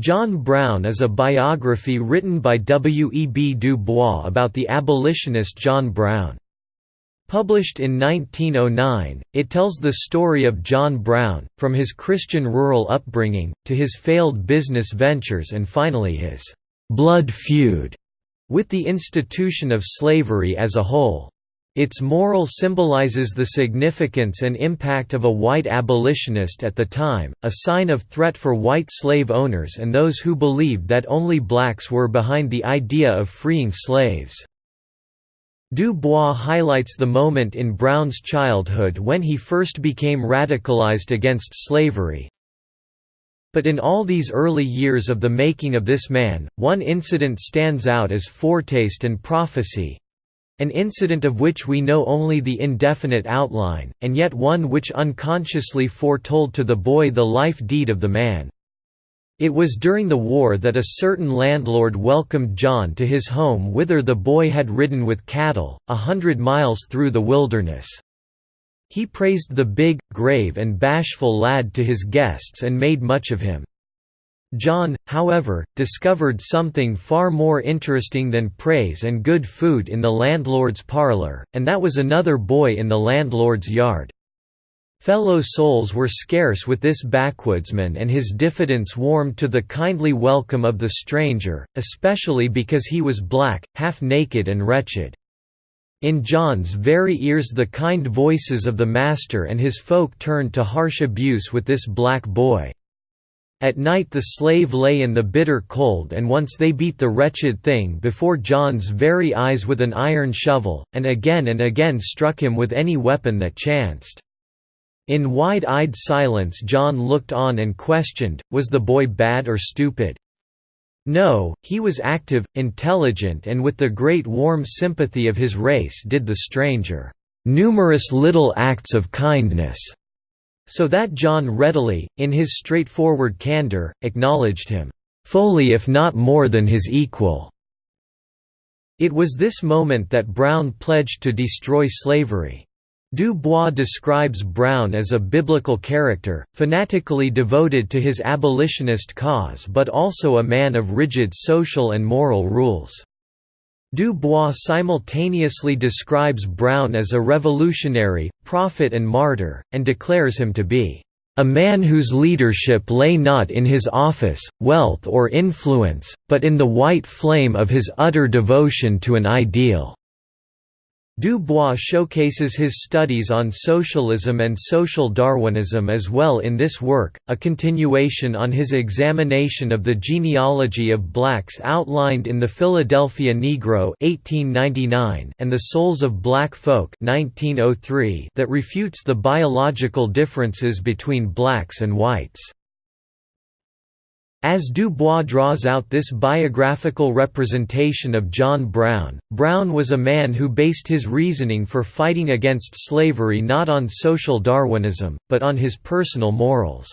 John Brown is a biography written by W. E. B. Du Bois about the abolitionist John Brown. Published in 1909, it tells the story of John Brown, from his Christian rural upbringing, to his failed business ventures and finally his «blood feud» with the institution of slavery as a whole. Its moral symbolizes the significance and impact of a white abolitionist at the time, a sign of threat for white slave owners and those who believed that only blacks were behind the idea of freeing slaves. Du Bois highlights the moment in Brown's childhood when he first became radicalized against slavery. But in all these early years of the making of this man, one incident stands out as foretaste and prophecy, an incident of which we know only the indefinite outline, and yet one which unconsciously foretold to the boy the life deed of the man. It was during the war that a certain landlord welcomed John to his home whither the boy had ridden with cattle, a hundred miles through the wilderness. He praised the big, grave and bashful lad to his guests and made much of him. John, however, discovered something far more interesting than praise and good food in the landlord's parlor, and that was another boy in the landlord's yard. Fellow souls were scarce with this backwoodsman and his diffidence warmed to the kindly welcome of the stranger, especially because he was black, half-naked and wretched. In John's very ears the kind voices of the master and his folk turned to harsh abuse with this black boy. At night the slave lay in the bitter cold and once they beat the wretched thing before John's very eyes with an iron shovel, and again and again struck him with any weapon that chanced. In wide-eyed silence John looked on and questioned, was the boy bad or stupid? No, he was active, intelligent and with the great warm sympathy of his race did the stranger, "...numerous little acts of kindness." So that John readily, in his straightforward candor, acknowledged him, "...fully if not more than his equal." It was this moment that Brown pledged to destroy slavery. Du Bois describes Brown as a biblical character, fanatically devoted to his abolitionist cause but also a man of rigid social and moral rules. Du Bois simultaneously describes Brown as a revolutionary, prophet and martyr, and declares him to be a man whose leadership lay not in his office, wealth or influence, but in the white flame of his utter devotion to an ideal. Du Bois showcases his studies on socialism and social Darwinism as well in this work, a continuation on his examination of the genealogy of blacks outlined in the Philadelphia Negro 1899 and the Souls of Black Folk 1903 that refutes the biological differences between blacks and whites. As Du Bois draws out this biographical representation of John Brown, Brown was a man who based his reasoning for fighting against slavery not on social Darwinism, but on his personal morals.